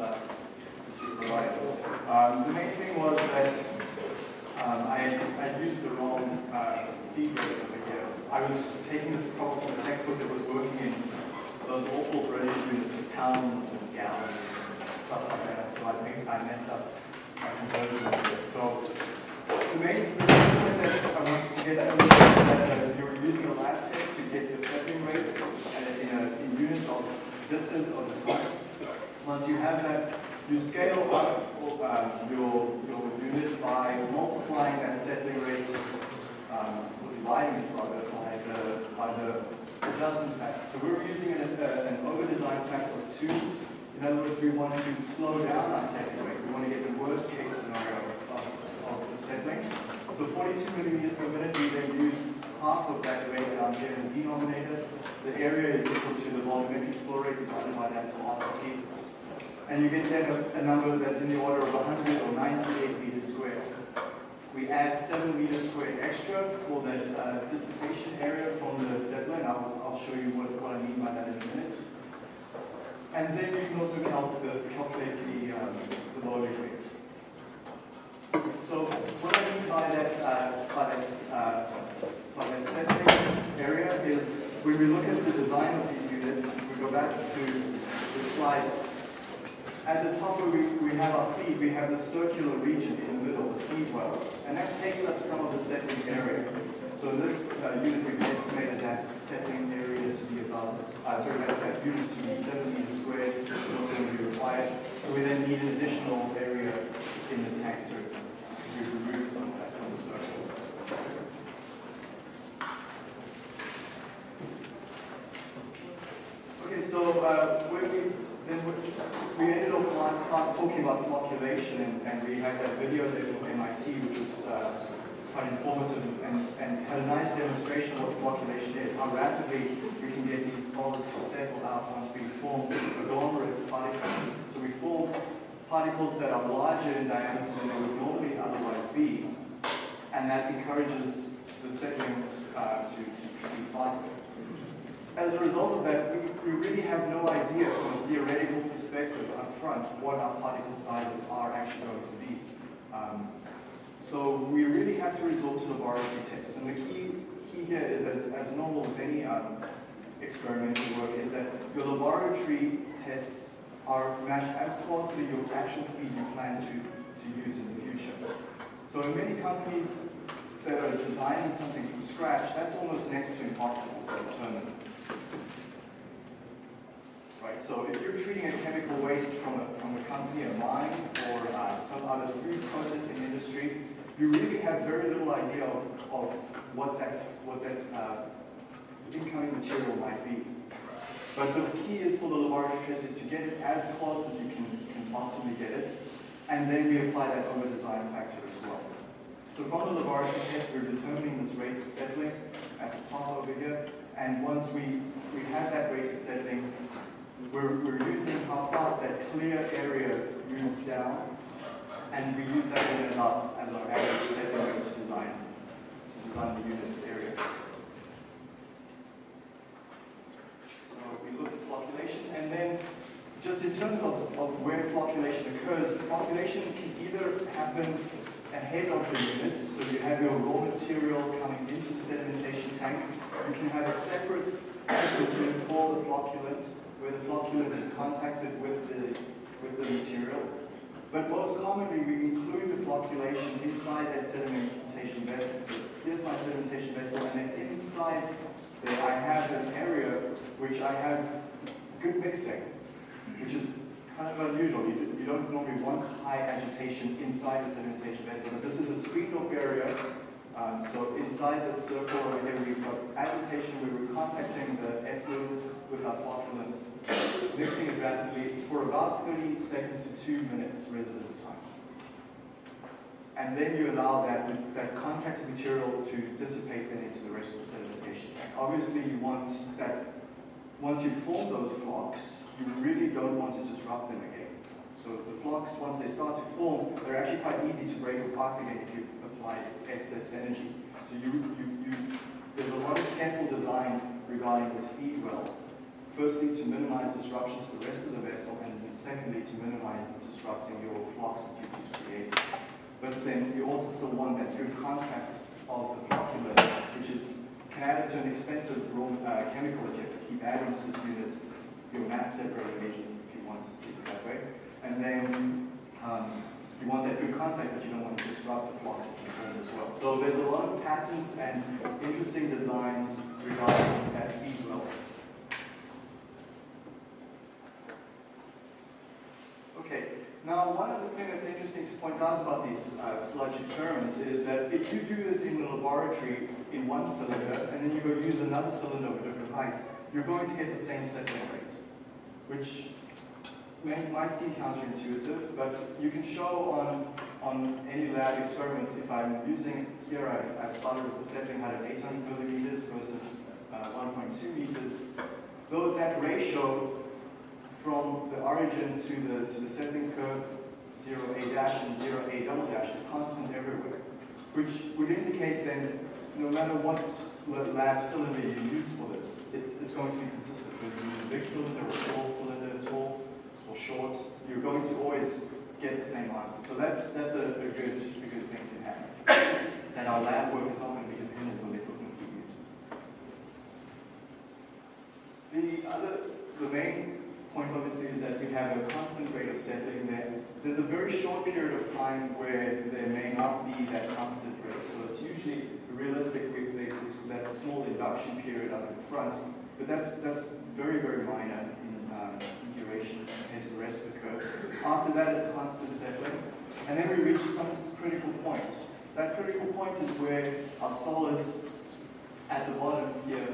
uh, since you provided. Um, the main thing was that um, I, I used the wrong uh, feed over here. I was taking this problem from a textbook that was working in those awful British units of pounds and gallons and stuff like that. So I think I messed up my conversion of it. So the main point that I wanted to get at was that uh, you were using a lab test to get your settling rates and in, a, in units of distance of the time. Once you have that, you scale up um, your, your unit by multiplying that settling rate, um, dividing it rather, by the, by the adjustment factor. So we were using an, uh, an over-design factor of 2. In other words, we want to slow down our settling rate. We want to get the worst case scenario of, of the settling. So 42 millimeters per minute, we then use half of that rate down here in the denominator. The area is equal to the volumetric flow rate divided by that velocity. And you get a, a number that's in the order of 100 or 98 meters squared. We add 7 meters squared extra for that uh, dissipation area from the settler, and I'll, I'll show you what, what I mean by that in a minute. And then you can also calc the, calculate the, um, the loading rate. So what I mean by that, uh, by that, uh, by that settling area is when we look at the design of these units, we go back to the slide. At the top where we, we have our feed, we have the circular region in the middle, the feed well, and that takes up some of the settling area. So in this uh, unit, we've estimated that settling area to be about, uh, sorry, that, that unit to be 7 meters squared, is going to be required. So we then need an additional area in the tank to, to remove some of that from the circle. Okay, so uh, when we then we, ended off last class talking about flocculation, and, and we had that video there from MIT, which was uh, quite informative and, and had a nice demonstration of what flocculation is, how rapidly we can get these solids to settle out once we form agglomerate particles. So we form particles that are larger in diameter than they would normally otherwise be, and that encourages the settling uh, to, to proceed faster. As a result of that, we, we really have no idea from a theoretical perspective up front what our particle sizes are actually going to be. Um, so we really have to resort to laboratory tests. And the key, key here is, as, as normal with any um, experimental work, is that your laboratory tests are matched as close to your actual feed you plan to, to use in the future. So in many companies that are designing something from scratch, that's almost next to impossible to determine. Right, so if you're treating a chemical waste from a, from a company, a mine, or uh, some other food processing industry, you really have very little idea of, of what that, what that uh, incoming material might be. But so the key is for the laboratory test is to get it as close as you can, can possibly get it, and then we apply that over design factor as well. So from the laboratory test, we're determining this rate of settling at the top over here, and once we, we have that rate of settling, we're, we're using how fast that clear area moves down, and we use that as our, as our average rate to design, to design the units area. So we look at flocculation, and then just in terms of, of where flocculation occurs, flocculation can either happen ahead of the unit, so you have your raw material coming into the sedimentation tank. You can have a separate pathogen for the flocculant, where the flocculant is contacted with the, with the material. But most commonly, we include the flocculation inside that sedimentation vessel. So here's my sedimentation vessel, and then inside there I have an area which I have good mixing, which is kind of unusual. You, you don't normally want high agitation inside the sedimentation vessel, but this is a screened-off area. Um, so inside the circle over here, we've got agitation where we're contacting the effluent mixing it rapidly for about 30 seconds to 2 minutes residence time. And then you allow that, that contact material to dissipate then into the rest of the sedimentation. Obviously, you want that, once you form those flocs, you really don't want to disrupt them again. So the flocs, once they start to form, they're actually quite easy to break apart again if you apply excess energy. So you, you, you, there's a lot of careful design regarding this feed well. Firstly to minimize disruption to the rest of the vessel, and secondly to minimize disrupting your flux that you've just created. But then you also still want that good contact of the flocculant, which is can add to an expensive uh, chemical that you have to keep adding to this unit, your mass separating agent, if you want to see it that way. And then um, you want that good contact, but you don't want to disrupt the flux as well. So there's a lot of patents and interesting designs regarding that feed level. Okay, now one other thing that's interesting to point out about these uh, sludge experiments is that if you do it in the laboratory in one cylinder and then you go use another cylinder of a different height, you're going to get the same settling rate, which may, might seem counterintuitive, but you can show on, on any lab experiment, if I'm using here, I, I've started with the settling height of 800 millimeters versus uh, 1.2 meters, though that ratio from the origin to the, to the settling curve, 0A dash and 0A double dash is constant everywhere, which would indicate then no matter what lab cylinder you use for this, it's, it's going to be consistent. Whether you use a big cylinder or a small cylinder, tall or short, you're going to always get the same answer. So that's, that's a, a good, a good thing to have. and our lab work is not going to be dependent on the equipment we use. The other, the main point obviously is that we have a constant rate of settling there. There's a very short period of time where there may not be that constant rate. So it's usually realistic with that small induction period up in front, but that's, that's very, very minor in, um, duration compared to the rest of the curve. After that, it's constant settling. And then we reach some critical point. That critical point is where our solids at the bottom here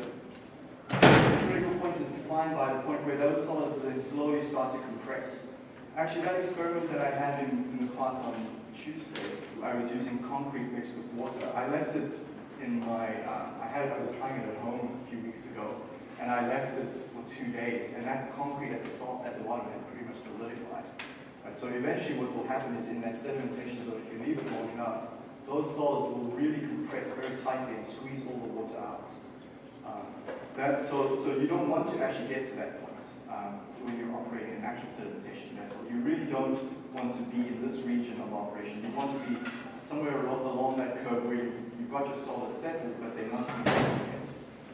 the critical point is defined by the point where those solids then slowly start to compress. Actually, that experiment that I had in, in the class on Tuesday, I was using concrete mixed with water. I left it in my, uh, I had, I was trying it at home a few weeks ago, and I left it for two days, and that concrete at the salt at the bottom had pretty much solidified. Right, so eventually what will happen is in that sedimentation zone, if you leave it long enough, those solids will really compress very tightly and squeeze all the water out. Um, that, so, so you don't want to actually get to that point um, when you're operating an actual sedimentation vessel. You really don't want to be in this region of operation. You want to be somewhere along that curve where you, you've got your solid settles, but they're not compressing yet.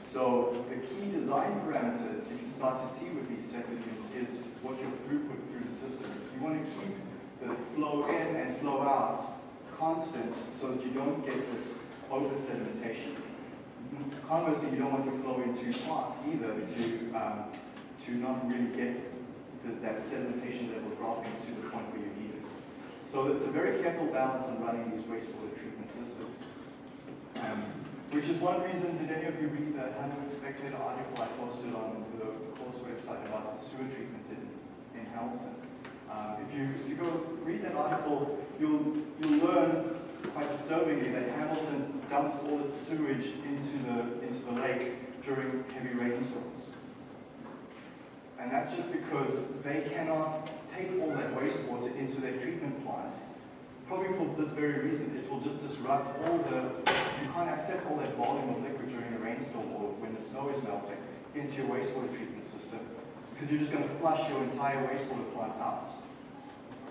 So the key design parameter you start to see with these settlements is what your throughput through the system is. You want to keep the flow in and flow out constant so that you don't get this over sedimentation conversely, you don't want to flow in too fast either to, um, to not really get the, that sedimentation level dropping to the point where you need it. So it's a very careful balance in running these wastewater treatment systems. Um, which is one reason, did any of you read that Spectator article I posted on the course website about the sewer treatment in, in Hamilton? Uh, if, you, if you go read that article, you'll, you'll learn quite disturbingly that Hamilton dumps all its sewage into the, into the lake during heavy rainstorms. And that's just because they cannot take all that wastewater into their treatment plant. Probably for this very reason, it will just disrupt all the, you can't accept all that volume of liquid during a rainstorm or when the snow is melting into your wastewater treatment system because you're just going to flush your entire wastewater plant out.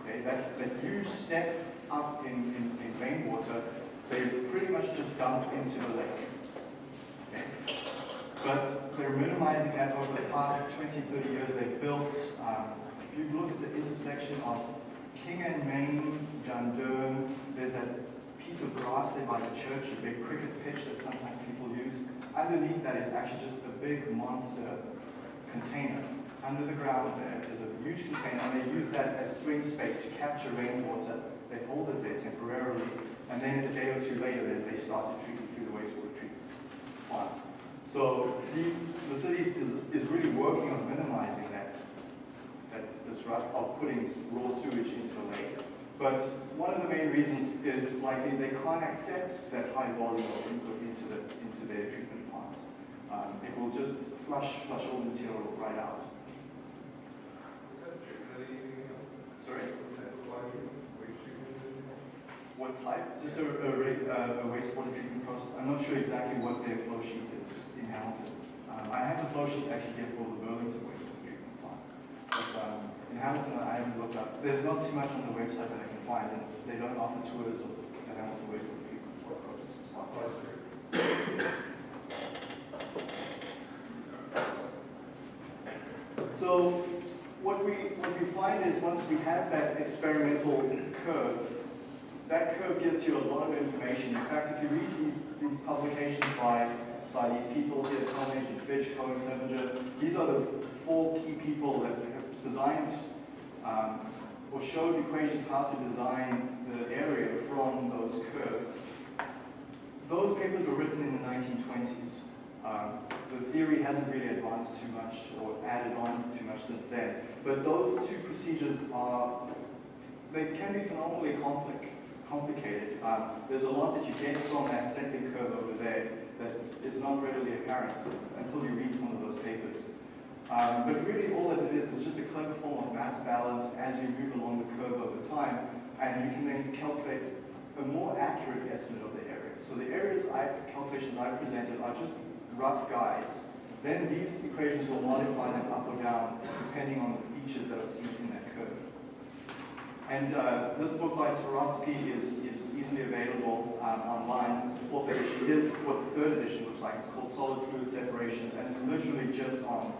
Okay, that, that huge step up in, in, in rainwater, they pretty much just dump into the lake. Okay? But they're minimizing that over the past 20, 30 years. They've built, um, if you look at the intersection of King and Main, Dundurn, there's that piece of grass there by the church, a big cricket pitch that sometimes people use. Underneath that is actually just a big monster container. Under the ground there is a huge container, and they use that as swing space to capture rainwater they hold it there temporarily, and then a day or two later, they, they start to treat it through the wastewater treatment plant. So the, the city is, is really working on minimizing that, that disrupt of putting raw sewage into the lake. But one of the main reasons is likely they can't accept that high volume of input into, the, into their treatment plants. Um, it will just flush, flush all the material right out. Sorry? What type, just a, a, a, wastewater treatment process. I'm not sure exactly what their flow sheet is in Hamilton. Um, I have a flow sheet actually here for the Burlington wastewater treatment plant. But um, in Hamilton, I haven't looked up, there's not too much on the website that I can find, and they don't offer tours of the Hamilton wastewater treatment process. So what we, what we find is once we have that experimental curve, that curve gives you a lot of information. In fact, if you read these, these publications by, by these people here, Talmage, Fitch, Cohen, Clevenger, these are the four key people that have designed um, or showed equations how to design the area from those curves. Those papers were written in the 1920s. Um, the theory hasn't really advanced too much or added on too much since then. But those two procedures are, they can be phenomenally complex, complicated. Um, there's a lot that you get from that second curve over there that is not readily apparent until you read some of those papers. Um, but really all that it is is just a clever form of mass balance as you move along the curve over time, and you can then calculate a more accurate estimate of the area. So the areas I, calculations I presented are just rough guides. Then these equations will modify them up or down depending on the features that are seen in curve. And uh, this book by Svarovsky is, is easily available um, online. The fourth edition is what the third edition looks like. It's called Solid Fluid Separations, and it's literally just on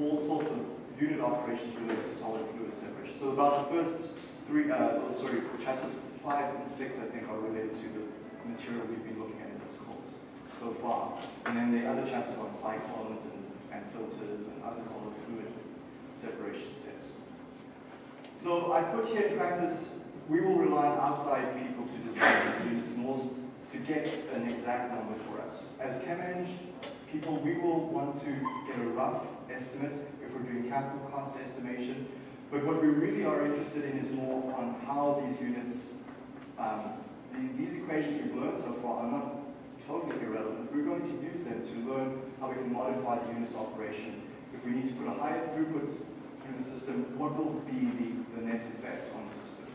all sorts of unit operations related to solid fluid separation. So about the first three, uh, sorry, chapters five and six, I think, are related to the material we've been looking at in this course so far. And then the other chapters on cyclones and, and filters and other solid fluid separation steps. So I put here in practice, we will rely on outside people to design these units more to get an exact number for us. As ChemEng people, we will want to get a rough estimate if we're doing capital cost estimation. But what we really are interested in is more on how these units, um, the, these equations we've learned so far are not totally irrelevant. We're going to use them to learn how we can modify the unit's operation. If we need to put a higher throughput through the system, what will be the, the net effect on the system?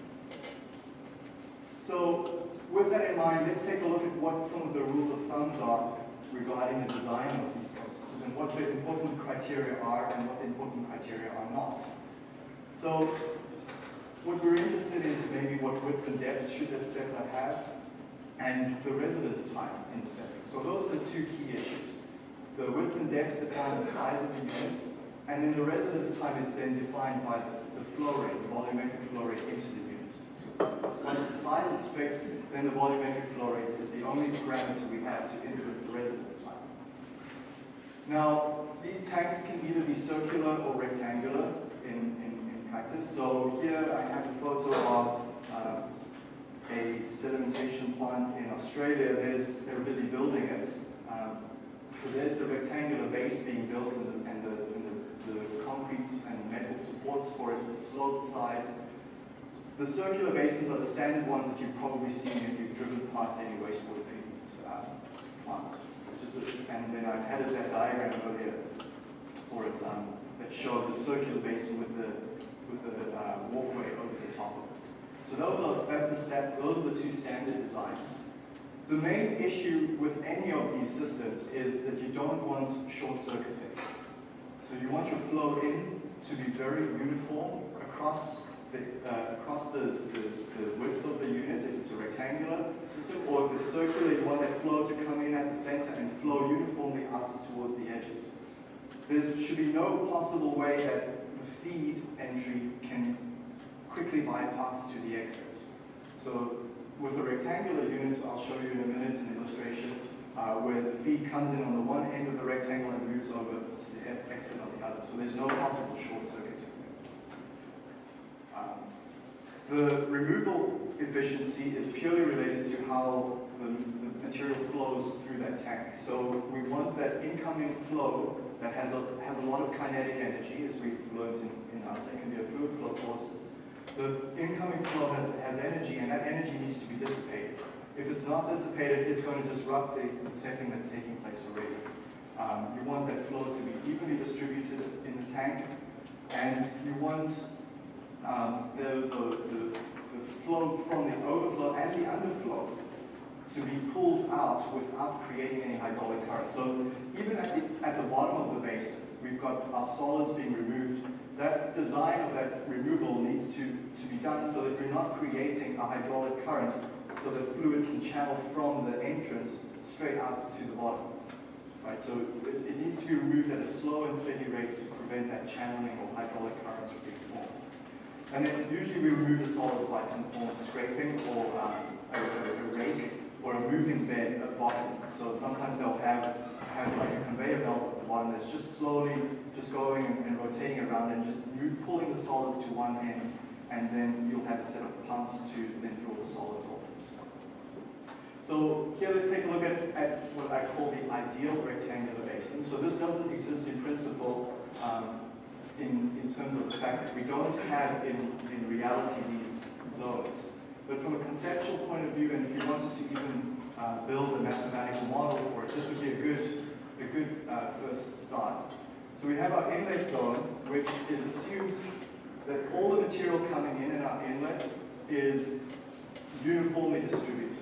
So with that in mind, let's take a look at what some of the rules of thumbs are regarding the design of these processes and what the important criteria are and what the important criteria are not. So what we're interested in is maybe what width and depth should this settler have and the residence time in the setting. So those are the two key issues. The width and depth define the size of the unit and then the residence time is then defined by the, flow rate, the volumetric flow rate into the unit. Once the size is fixed, then the volumetric flow rate is the only parameter we have to influence the residence time. Now, these tanks can either be circular or rectangular in, in, in practice. So here I have a photo of uh, a sedimentation plant in Australia. There's, they're busy building it. Um, so there's the rectangular base being built and the, and the, the, concrete and metal supports for it, the sloped sides, the circular basins are the standard ones that you've probably seen if you've driven past any wastewater treatment uh, plants. A, and then I've added that diagram earlier for it um, that showed the circular basin with the with the uh, walkway over the top of it. So those are that's the step. Those are the two standard designs. The main issue with any of these systems is that you don't want short circuiting. So you want your flow in to be very uniform across the, uh, across the, the, the, width of the unit, if it's a rectangular system, or if it's circular, you want that flow to come in at the center and flow uniformly out towards the edges. There should be no possible way that the feed entry can quickly bypass to the exit. So with a rectangular unit, I'll show you in a minute an illustration uh, where the feed comes in on the one end of the rectangle and moves over to on the other. So there's no possible short circuiting. Um, the removal efficiency is purely related to how the, the, material flows through that tank. So we want that incoming flow that has a, has a lot of kinetic energy, as we've learned in, in our second year fluid flow courses. The incoming flow has, has energy, and that energy needs to be dissipated. If it's not dissipated, it's going to disrupt the, the setting that's taking place already. Um, you want that flow to be evenly distributed in the tank, and you want um, the, the, the, the, flow from the overflow and the underflow to be pulled out without creating any hydraulic current. So even at the, at the bottom of the basin, we've got our solids being removed. That design of that removal needs to, to be done so that we're not creating a hydraulic current so that fluid can channel from the entrance straight out to the bottom. Right, so it, it needs to be removed at a slow and steady rate to prevent that channeling or hydraulic currents from being formed. And then usually we remove the solids by some form of scraping or um, a, a, rake or a moving bed at bottom. So sometimes they'll have, have like a conveyor belt at the bottom that's just slowly just going and rotating around and just move, pulling the solids to one end and then you'll have a set of pumps to then draw the solids off. So here let's take a look at, at what I call the ideal rectangular basin. So this doesn't exist in principle um, in, in terms of the fact that we don't have in, in reality these zones. But from a conceptual point of view, and if you wanted to even uh, build a mathematical model for it, this would be a good, a good uh, first start. So we have our inlet zone, which is assumed that all the material coming in in our inlet is uniformly distributed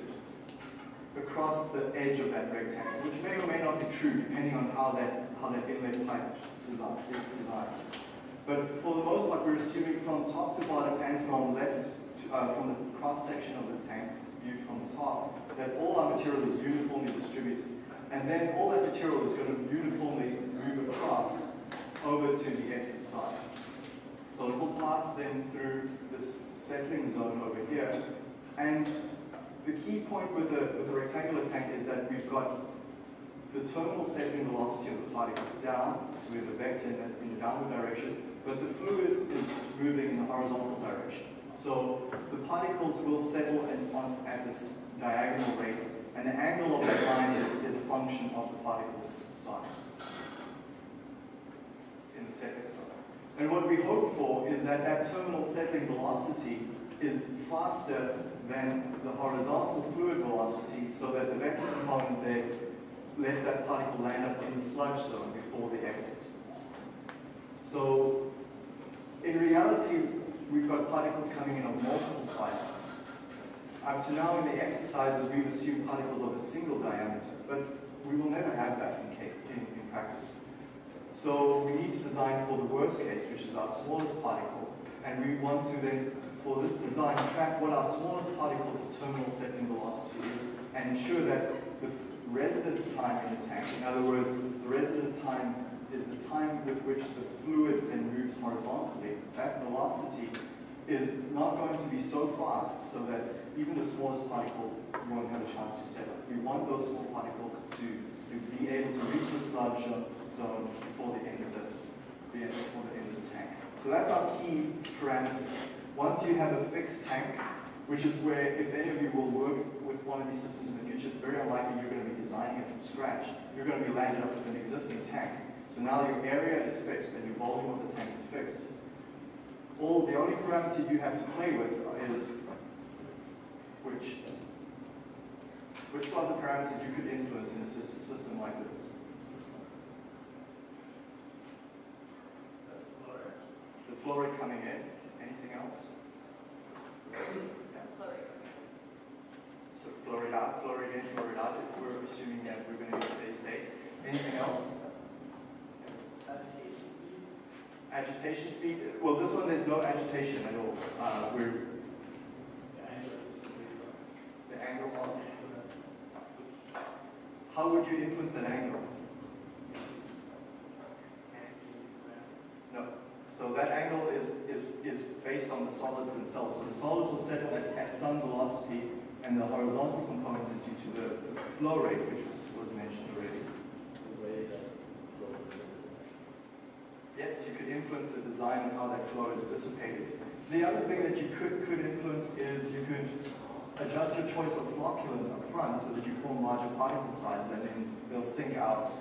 across the edge of that rectangle, which may or may not be true depending on how that, how that inlet pipe is designed. But for the most part, we're assuming from top to bottom and from left to, uh, from the cross section of the tank, viewed from the top, that all our material is uniformly distributed. And then all that material is going to uniformly move across over to the exit side. So it will pass then through this settling zone over here. And the key point with the, with the rectangular tank is that we've got the terminal settling velocity of the particles down, so we have a vector in the, in the downward direction, but the fluid is moving in the horizontal direction. So the particles will settle in, on, at this diagonal rate, and the angle of that line is, is a function of the particle's size in the settling zone. And what we hope for is that that terminal settling velocity is faster than the horizontal fluid velocity so that the vector component there lets that particle land up in the sludge zone before the exit. So in reality, we've got particles coming in of multiple sizes. Up to now in the exercises, we've assumed particles of a single diameter, but we will never have that in, in, in practice. So we need to design for the worst case, which is our smallest particle, and we want to then, for this design, track what our smallest particle's terminal settling velocity is and ensure that the residence time in the tank, in other words, the residence time is the time with which the fluid then moves horizontally, that velocity is not going to be so fast so that even the smallest particle won't have a chance to settle. We want those small particles to, to be able to reach the sludge zone before the end of the, the before the end of the tank. So that's our key parameter. Once you have a fixed tank, which is where if any of you will work with one of these systems in the future, it's very unlikely you're going to be designing it from scratch. You're going to be landed up with an existing tank. So now your area is fixed and your volume of the tank is fixed. All the only parameter you have to play with is which which are the parameters you could influence in a system like this. The flow rate coming in. Anything else? Yeah. So flow rate out, flow rate in, flow rate out. We're assuming that we're going to get steady state. Anything else? Agitation speed. Well, this one there's no agitation at all. Uh, we're the angle of. How would you influence that angle? No. So that angle is, is, is based on the solids themselves. So the solids will settle at, at some velocity, and the horizontal component is due to the, the flow rate, which was, was mentioned already. Yes, you could influence the design and how that flow is dissipated. The other thing that you could, could influence is you could adjust your choice of flocculants up front so that you form larger particle sizes and then they'll sink out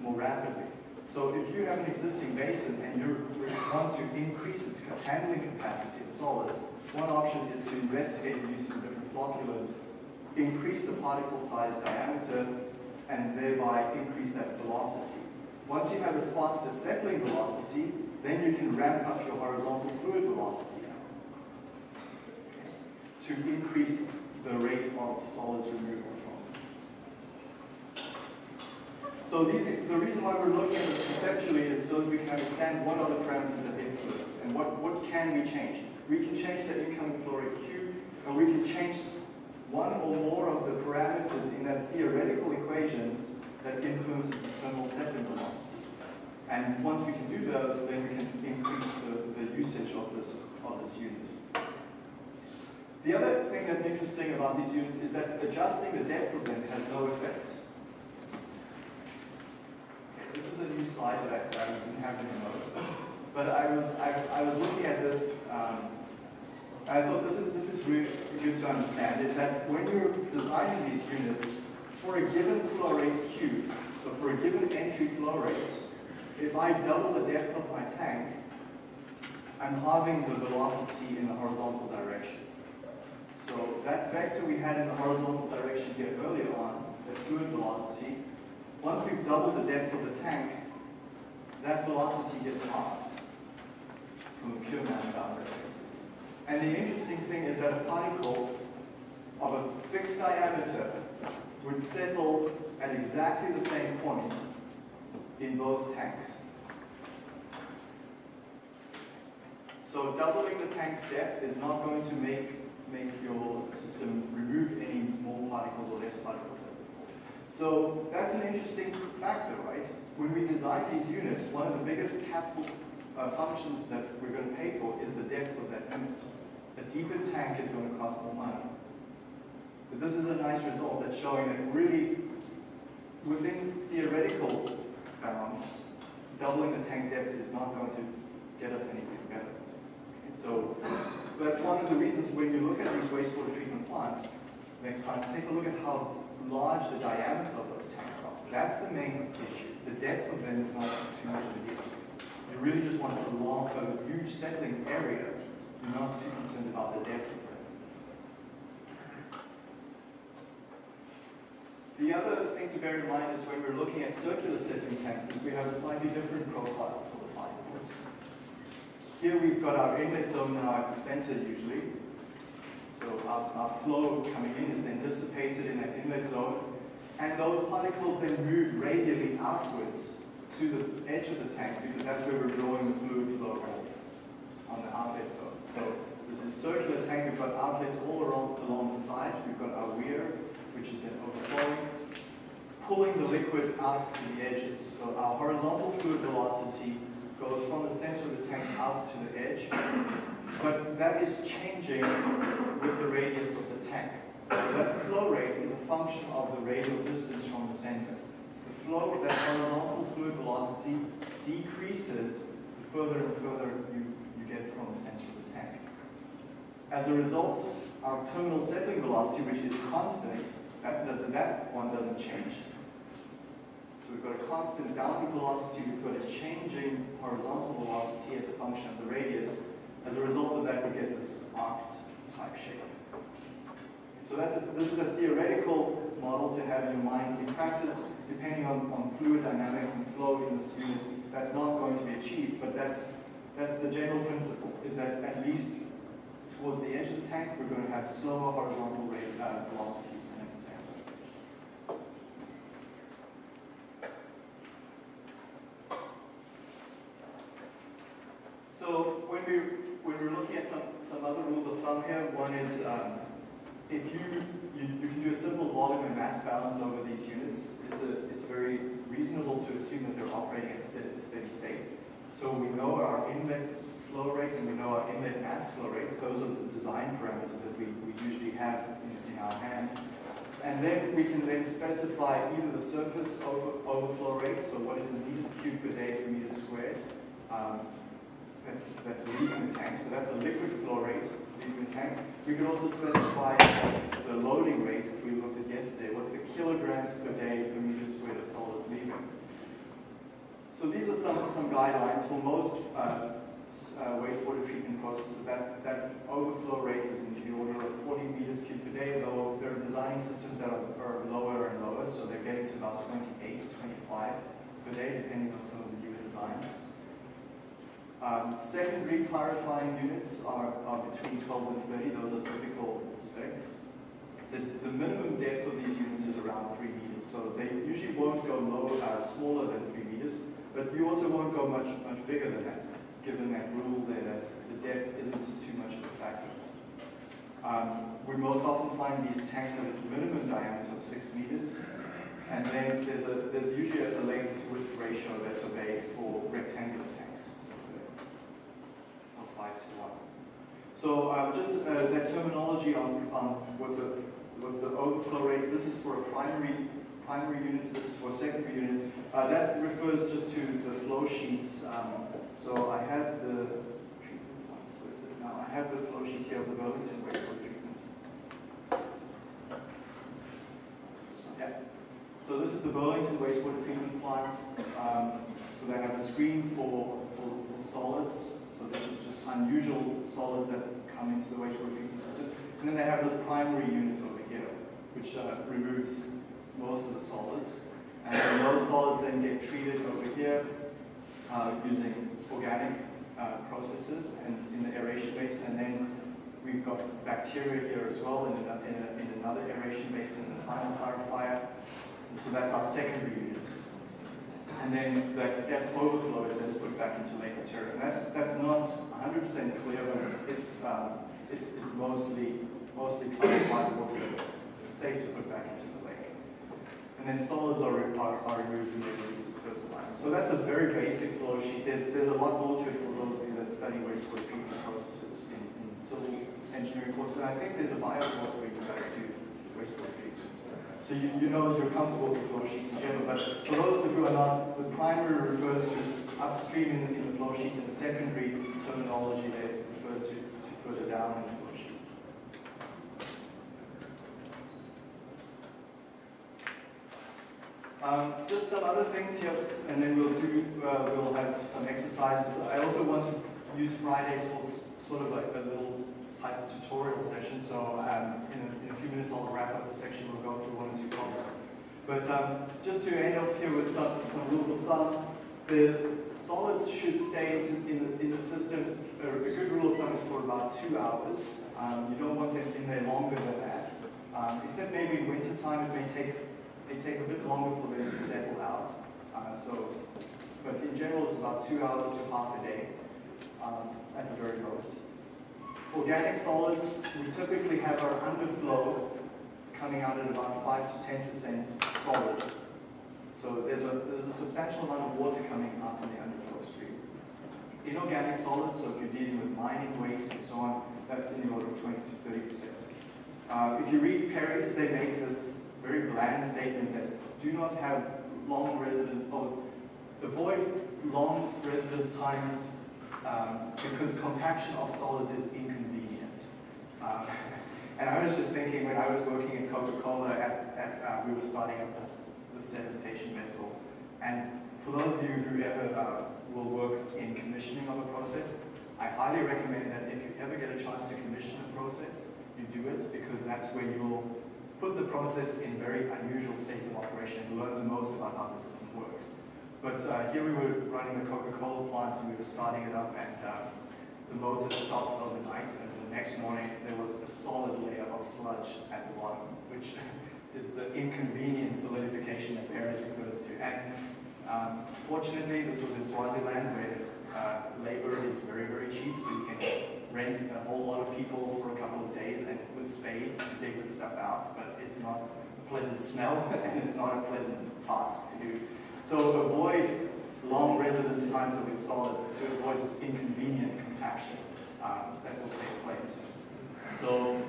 more rapidly. So if you have an existing basin and you want to increase its handling capacity of solids, one option is to investigate of different flocculants, increase the particle size diameter, and thereby increase that velocity. Once you have a faster settling velocity, then you can ramp up your horizontal fluid velocity to increase the rate of solids removal from. So these, the reason why we're looking at this conceptually is so that we can understand what are the parameters that influence and what, what can we change. We can change the incoming flow rate Q, and we can change one or more of the parameters in that theoretical equation that influences the terminal settling velocity. And once we can do those, then we can increase the, the usage of this, of this unit. The other thing that's interesting about these units is that adjusting the depth of them has no effect. This is a new slide that I, that I didn't have in the notes. But I was, I, I was looking at this, um, I thought this is, this is really good to understand, is that when you're designing these units, for a given flow rate Q, so for a given entry flow rate, if I double the depth of my tank, I'm halving the velocity in the horizontal direction. So that vector we had in the horizontal direction here earlier on, the fluid velocity, once we've doubled the depth of the tank, that velocity gets halved from pure mass boundary basis. And the interesting thing is that a particle of a fixed diameter would settle at exactly the same point in both tanks. So doubling the tank's depth is not going to make, make your system remove any more particles or less particles. So that's an interesting factor, right? When we design these units, one of the biggest capital uh, functions that we're going to pay for is the depth of that unit. A deeper tank is going to cost more money. But this is a nice result that's showing that really, within theoretical bounds, doubling the tank depth is not going to get us anything better. So that's one of the reasons when you look at these wastewater treatment plants, next time, take a look at how large the diameters of those tanks are. That's the main issue. The depth of them is not too much of an issue. You really just want a long, a huge settling area. You're not too concerned about the depth of them. The other thing to bear in mind is when we're looking at circular settling tanks is we have a slightly different profile for the particles. Here we've got our inlet zone now at the center usually. So our, our flow coming in is then dissipated in that inlet zone. And those particles then move radially outwards to the edge of the tank because that's where we're drawing the fluid flow on the outlet zone. So this is circular tank, we've got outlets all around along the side. We've got our weir, which is then overflowing, pulling the liquid out to the edges. So our horizontal fluid velocity goes from the center of the tank out to the edge, but that is changing with the radius of the tank. So that flow rate is a function of the radial distance from the center. The flow, that horizontal fluid velocity decreases the further and further you, you get from the center of the tank. As a result, our terminal settling velocity, which is constant, that, that, that one doesn't change. So we've got a constant downward velocity, we've got a changing horizontal velocity as a function of the radius. As a result of that, we get this arced type shape. So that's a, this is a theoretical model to have in mind. In practice, depending on, on fluid dynamics and flow in this unit, that's not going to be achieved, but that's, that's the general principle, is that at least towards the edge of the tank, we're going to have slower horizontal rate, uh, velocities than at the center. So when we when we're looking at some some other rules of thumb here, one is um, if you, you you can do a simple volume and mass balance over these units, it's a it's very reasonable to assume that they're operating at steady, steady state. So we know our inlet flow rates and we know our inlet mass flow rates. Those are the design parameters that we, we usually have in, in our hand. And then we can then specify either the surface over, overflow rate, so what is the meters cubed per day per meter squared. Um, that, that's leaving the tank, so that's the liquid flow rate leaving the tank. We can also specify the loading rate that we looked at yesterday. What's the kilograms per day per meter squared of solids leaving? So these are some, some guidelines for most uh, uh, wastewater treatment processes, that, that overflow rate is in the order of 40 meters cubed per day, though they're designing systems that are, are lower and lower, so they're getting to about 28, 25 per day, depending on some of the newer designs. Um, secondary clarifying units are, are between 12 and 30, those are typical specs. the, the minimum depth of these units is around three meters, so they usually won't go low, uh, smaller than three meters, but you also won't go much, much bigger than that, given that rule there that the depth isn't too much of a factor. Um, we most often find these tanks have a minimum diameter of six meters, and then there's a there's usually a length to width ratio that's obeyed for rectangular tanks five to one. So uh, just uh, that terminology on, on what's a what's the overflow rate. This is for a primary primary unit. This is for a secondary unit. Uh, that refers just to the flow sheets. Um, so I have the treatment plants. Where is it now? I have the flow sheet here of the Burlington wastewater treatment. Yeah. So this is the Burlington wastewater treatment plant. Um, so they have a screen for, for, for solids. So this is just unusual solids that come into the wastewater treatment system. And then they have the primary unit over here, which uh, removes most of the solids. And then those solids then get treated over here uh, using organic uh, processes and in the aeration basin. And then we've got bacteria here as well in, a, in, a, in another aeration basin in the final clarifier. And so that's our secondary unit. And then that F overflow is then put back into lake material. And that's, that's not 100% clear, but it's, it's, um, it's, it's mostly, mostly clarified water that's safe to put back into the lake. And then solids are, are, are removed and then used as fertilizer. So that's a very basic flow sheet. There's, there's a lot more to it for those of you that study wastewater treatment processes in, in civil engineering courses. And I think there's a bio course where you guys do wastewater. So you, you know you're comfortable with flow sheets in general, but for those who are not, the primary refers to upstream in, in the flow sheet and the secondary terminology there refers to, to further down in the flow sheet. Um, just some other things here, and then we'll do, uh, we'll have some exercises. I also want to use Fridays for sort of like a little type tutorial session. So um, in, a, in, a, few minutes I'll wrap up the section. We'll go through one or two problems. But um, just to end off here with some, some rules of thumb, the solids should stay in the, in the system. A good rule of thumb is for about two hours. Um, you don't want them in there longer than that. Um, except maybe in winter time it may take they take a bit longer for them to settle out. Uh, so, but in general, it's about two hours to half a day um, at the very most. Organic solids, we typically have our underflow coming out at about 5 to 10% solid. So there's a, there's a substantial amount of water coming out in the underflow stream. Inorganic solids, so if you're dealing with mining waste and so on, that's in the order of 20 to 30%. Uh, if you read Perry's, they make this very bland statement that do not have long residence, or avoid long residence times um, because compaction of solids is inconvenient. Um, and I was just thinking when I was working at Coca-Cola, at, at uh, we were starting up this, this sedimentation vessel, and for those of you who ever uh, will work in commissioning of a process, I highly recommend that if you ever get a chance to commission a process, you do it because that's where you will put the process in very unusual states of operation and learn the most about how the system works. But uh, here we were running the Coca-Cola plant and we were starting it up and uh, the motor stopped overnight and the next morning there was a solid layer of sludge at the bottom, which is the inconvenient solidification that Perry's refers to. And um, fortunately, this was in Swaziland where uh, labor is very, very cheap, so you can rent a whole lot of people for a couple of days and with spades to dig this stuff out, but it's not a pleasant smell and it's not a pleasant task to do. So avoid long residence times of your solids to avoid this inconvenient compaction um, that will take place. So,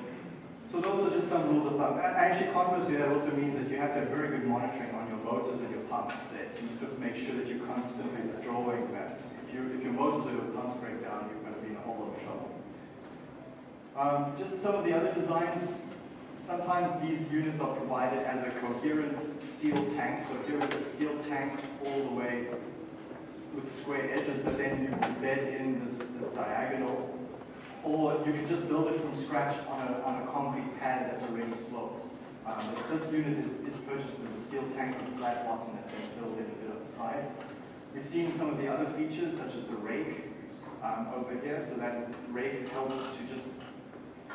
so those are just some rules of thumb. Actually, conversely, that also means that you have to have very good monitoring on your motors and your pumps that you make sure that you're constantly withdrawing that. If, you, if your motors or your pumps break down, you're going to be in a whole lot of trouble. Um, just some of the other designs. Sometimes these units are provided as a coherent steel tank. So here is a steel tank all the way with square edges, that then you embed in this, this diagonal. Or you can just build it from scratch on a, on a concrete pad that's already sloped. Um, this unit is, is, purchased as a steel tank with a flat bottom that's then filled in a bit of the side. We've seen some of the other features, such as the rake um, over here. So that rake helps to just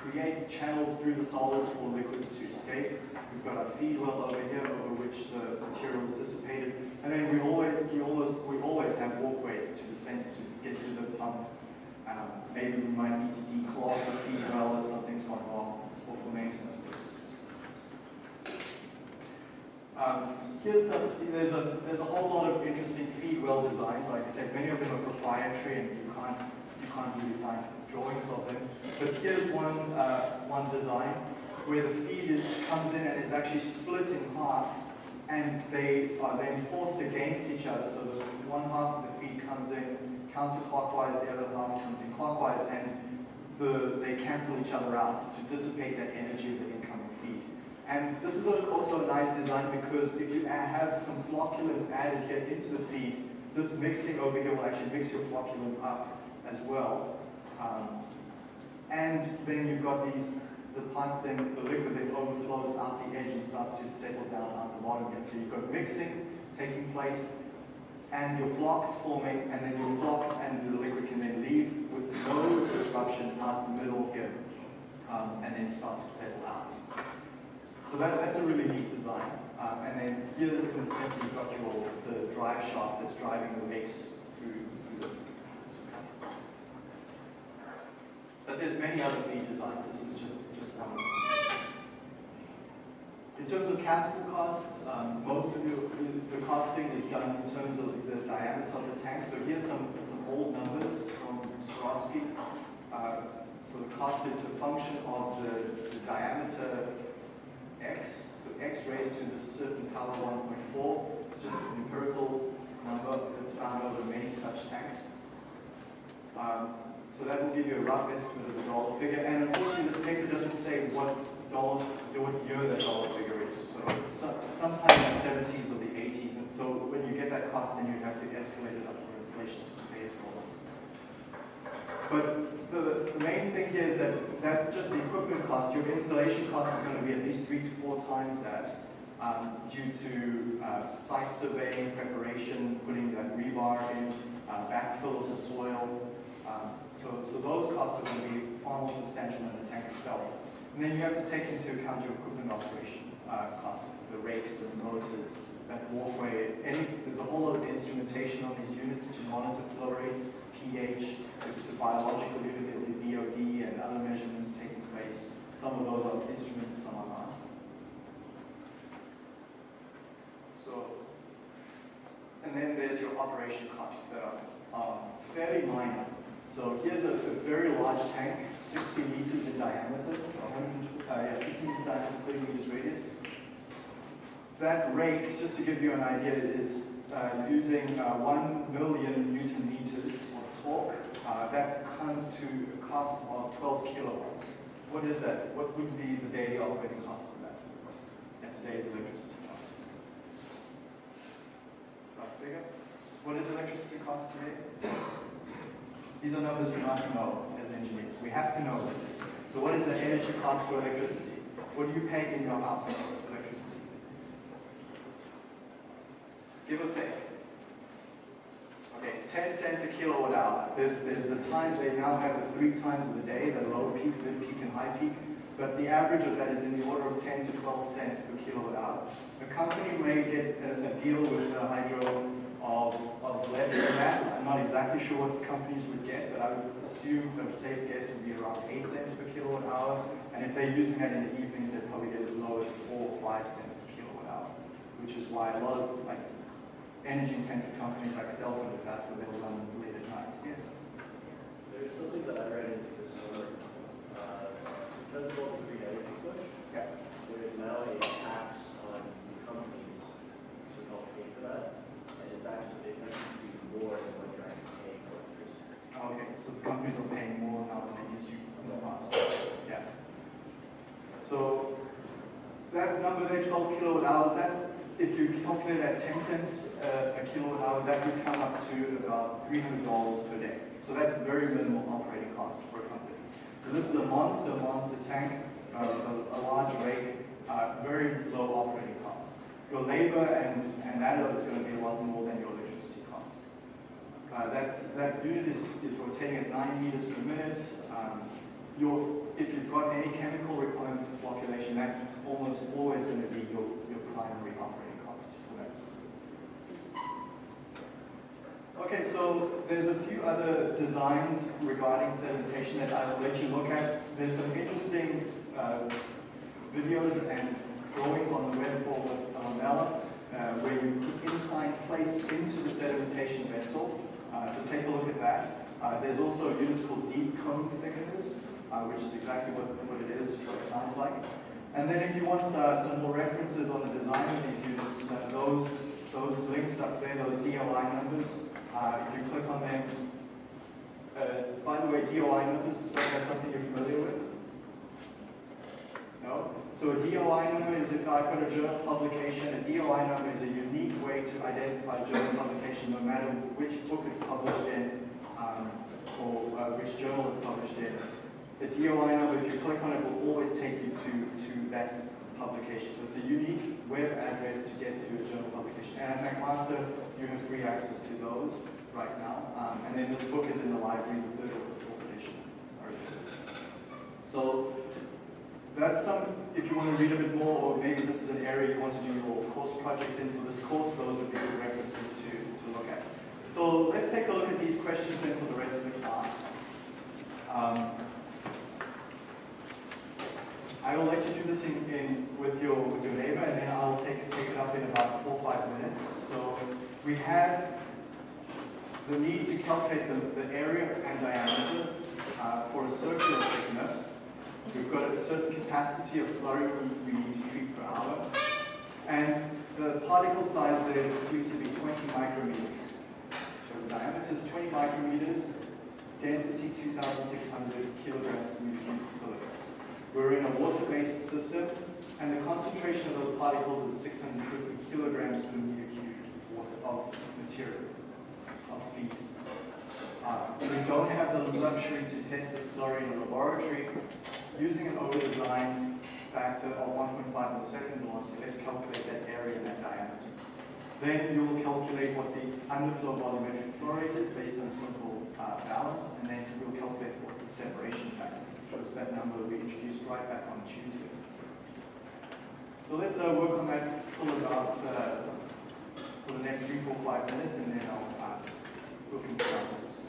create channels through the solids for liquids to escape. We've got our feed well over here over which the material is dissipated. And then we always, we always, we always have walkways to the center to get to the pump. Um, maybe we might need to declog the feed well if something's gone wrong or for maintenance purposes. Um, here's some, there's a, there's a whole lot of interesting feed well designs. Like I said, many of them are proprietary and you can't, you can't really find drawings of them. But here's one, uh, one design where the feed is, comes in and is actually split in half and they are then forced against each other. So the one half of the feed comes in counterclockwise, the other half comes in clockwise, and the, they cancel each other out to dissipate that energy of the incoming feed. And this is also a nice design because if you have some flocculants added here into the feed, this mixing over here will actually mix your flocculants up as well. Um, and then you've got these the plants then, the liquid then overflows out the edge and starts to settle down at the bottom here. So you've got mixing taking place and your flocs forming, and then your flocs and the liquid can then leave with no disruption out the middle here, um, and then start to settle out. So that, that's a really neat design. Um, and then here in the center you've got your the drive shaft that's driving the mix through, through the But there's many other feed designs. This is just just one. in terms of capital costs, um, most of the costing is done in terms of the diameter of the tank. So here's some, some old numbers from Svarovsky. Uh, so the cost is a function of the, the diameter x, so x raised to the certain power 1.4. It's just an empirical number that's found over many such tanks. Um, so that will give you a rough estimate of the dollar figure. And unfortunately, this paper doesn't say what dollar, what year that dollar figure is. So it's sometime in the 70s or the 80s. And so when you get that cost, then you have to escalate it up for inflation to pay dollars. But the, the main thing here is that that's just the equipment cost. Your installation cost is going to be at least three to four times that. Um, due to uh, site surveying, preparation, putting that rebar in, uh, backfill of the soil, um, so, so those costs are going to be far more substantial than the tank itself. And then you have to take into account your equipment operation uh, costs, the rakes, the motors, that walkway. Any, there's a whole lot of instrumentation on these units to monitor flow rates, pH. If it's a biological unit, there'll BOD and other measurements taking place. Some of those are instruments, and some are not. So, and then there's your operation costs that are um, fairly minor. So here's a, a, very large tank, 60 meters in diameter, 100, uh, yeah, 60 meters diameter, 30 meters radius. That rake, just to give you an idea, is uh, using uh, 1 million newton meters of torque. Uh, that comes to a cost of 12 kilowatts. What is that? What would be the daily operating cost of that at today's electricity figure. What is electricity cost today? These are numbers we must know as engineers. We have to know this. So what is the energy cost for electricity? What do you pay in your house for electricity? Give or take. Okay, it's 10 cents a kilowatt hour. There's, there's the time, they now have the three times of the day, the low peak, mid peak, and high peak. But the average of that is in the order of 10 to 12 cents per kilowatt hour. The company may get a, a deal with the hydro of, of less than that. I'm not exactly sure what the companies would get, but I would assume a safe guess would be around 8 cents per kilowatt hour. And if they're using that in the evenings, they'd probably get as low as 4 or 5 cents per kilowatt hour, which is why a lot of like energy-intensive companies like Stelco, that's what they'll run late at night. Yes? There's something that I read in the solar, uh, because of all the green energy push, yeah. there is now a tax on companies to help pay for that Okay, so the companies are paying more now than they used to in the past. Yeah. So that number there, 12 kilowatt hours, that's if you calculate at 10 cents uh, a kilowatt hour, that would come up to about $300 per day. So that's very minimal operating cost for a company. So this is a monster, monster tank, uh, a, a, large rake, uh, very low operating costs. Your labor and, and that is going to be a lot more than your electricity cost. Uh, that, that unit is, is rotating at 9 meters per minute. Um, your if you've got any chemical requirements for flocculation, that's almost always going to be your, your primary operating cost for that system. Okay, so there's a few other designs regarding sedimentation that I'll let you look at. There's some interesting uh, videos and drawings on the web for what's Lamella, uh, where you put inclined plates into the sedimentation vessel. Uh, so take a look at that. Uh, there's also units called deep cone thickeners, uh, which is exactly what, what it is, what it sounds like. And then if you want uh, some more references on the design of these units, uh, those, those links up there, those DOI numbers, if you click on them, by the way, DOI numbers, is that something you're familiar with? No? So a DOI number is if I've got a journal publication, a DOI number is a unique way to identify journal publication no matter which book it's published in um, or uh, which journal it's published in. The DOI number, if you click on it, will always take you to, to that publication. So it's a unique web address to get to a journal publication. And at McMaster, you have free access to those right now. Um, and then this book is in the library, the third edition. So that's some, if you want to read a bit more, or maybe this is an area you want to do your course project in for this course, those would be good references to, to look at. So let's take a look at these questions then for the rest of the class. Um, I will let you do this in, in with your with your neighbor, and then I'll take take it up in about four or five minutes. So we have the need to calculate the, the area and diameter uh, for a circular thickener. We've got a certain capacity of slurry we, need to treat per hour, and the particle size there is assumed to be 20 micrometers. So the diameter is 20 micrometers, density 2,600 kilograms per meter. We're in a water-based system, and the concentration of those particles is 650 kilograms per meter of material, of feed. Uh, we don't have the luxury to test the slurry in a laboratory. Using an over-design factor of 1.5 millisecond loss, let's calculate that area and that diameter. Then you will calculate what the underflow volumetric flow rate is based on a simple uh, balance, and then we'll calculate what the separation factor shows that number we introduced right back on Tuesday. So let's uh, work on that till about uh, for the next three, four, five minutes, and then I'll uh, look into answers.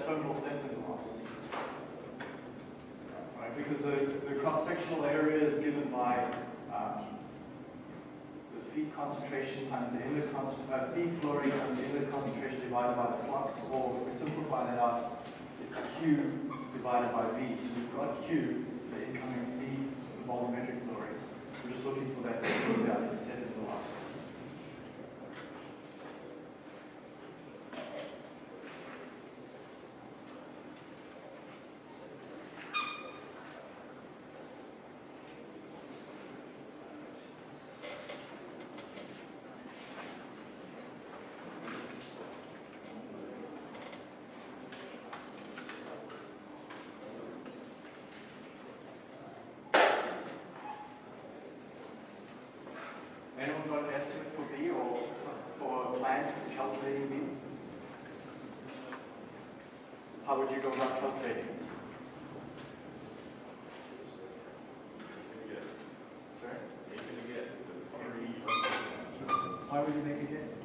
Settling velocity. Right, because the, the cross-sectional area is given by um, the feed concentration times the inlet concentration, uh, feed flow rate times the inlet concentration divided by the flux, or if we simplify that out, it's Q divided by V. So we've got Q, the incoming feed volumetric flow rate. We're just looking for that value, settling velocity. Anyone got an estimate for V or for a plan for calculating V? How would you go about calculating it? Sorry? Why would you make a guess?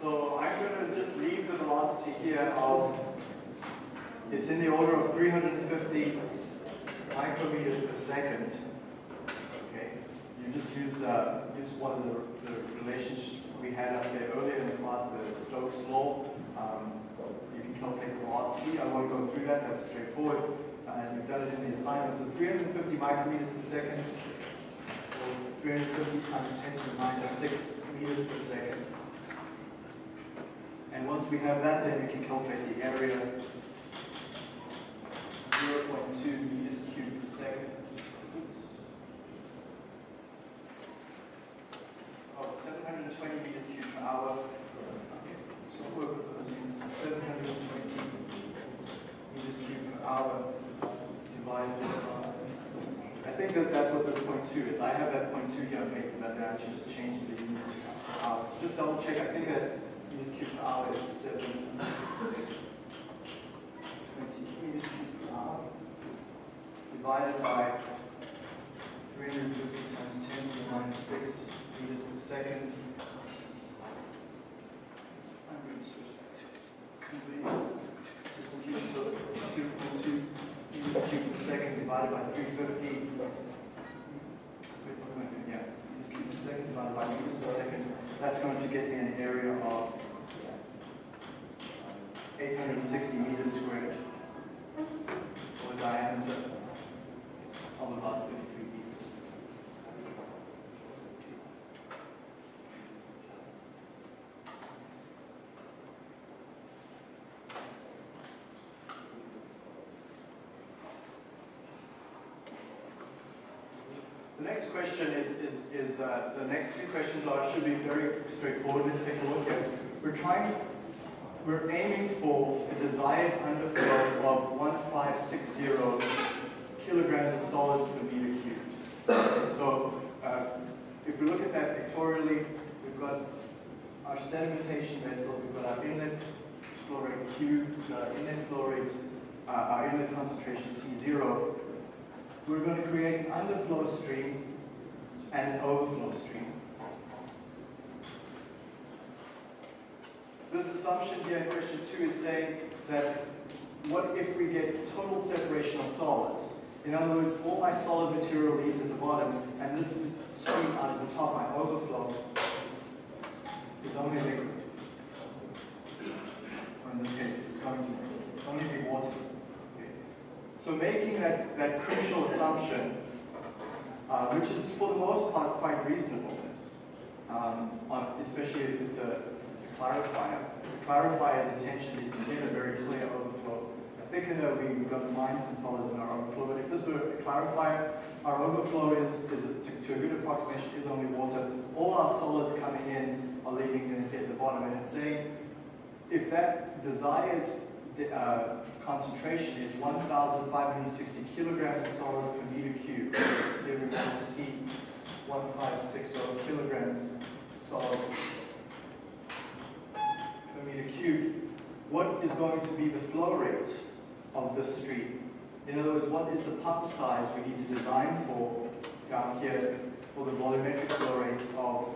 So I'm going to just leave the velocity here of, it's in the order of 350 micrometers per second. Okay, you just use uh, use one of the, the relations we had up there earlier in the class, the Stokes law. Um, you can calculate the velocity. I won't go through that. That's straightforward. And you've done it in the assignment. So 350 micrometers per second, or 350 times 10 to the minus 6 meters per second. And once we have that, then we can calculate the area. It's 0.2 meters cubed per second. Oh, 720 meters cubed per hour. So we'll work with those units. So 720 meters cubed per hour divided by. I think that that's what this point two is. I have that point two here, okay, that actually just changed the units to hours. Just double check. I think that's per hour is seven. 20 meters per hour divided by 350 times 10 to the minus 6 meters per second. I'm going to switch that to system cube, so 2.2 meters cubed per second divided by 350. Wait, what am I doing? Yeah, meters cubed per second divided by meters per second. That's going to get me an area of 860 meters squared. Or diameter of about 53 meters. The next question is, is, is uh, the next two questions are, should be very straightforward. Let's take a look at. We're trying, we're aiming for a desired underflow of 1560 kilograms of solids per meter cubed. So uh, if we look at that pictorially, we've got our sedimentation vessel, we've got our inlet flow rate Q, we've got our inlet flow rates, uh, our inlet concentration C0. We're going to create an underflow stream and an overflow stream. This assumption here in question two is saying that what if we get total separation of solids? In other words, all my solid material leaves at the bottom, and this stream out of the top, my overflow, is only liquid. Or in this case, it's going to only be water. So making that, that crucial assumption, uh, which is for the most part quite reasonable, um, on, especially if it's a, it's a clarifier. The clarifier's intention is to get a very clear overflow. I think that we, we've got mines and solids in our overflow, but if this were a clarifier, our overflow is, is to, to a good approximation is only water. All our solids coming in are leaving at the bottom, and it's saying if that desired uh, concentration is 1,560 kilograms of solids per meter cubed. Here we're going to see 1,560 kilograms solids per meter cubed. What is going to be the flow rate of this stream? In other words, what is the pump size we need to design for down here for the volumetric flow rate of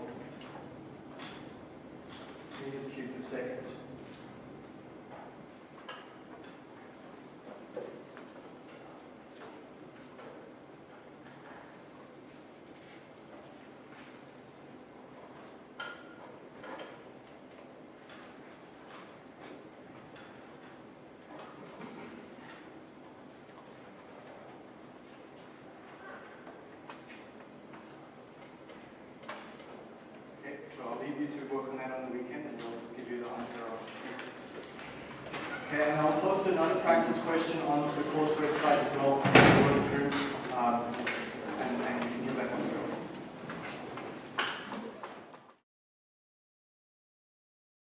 meters cubed per second? work on that on the weekend and we'll give you the answer. Okay, and I'll post another practice question onto the course website as well for. Um,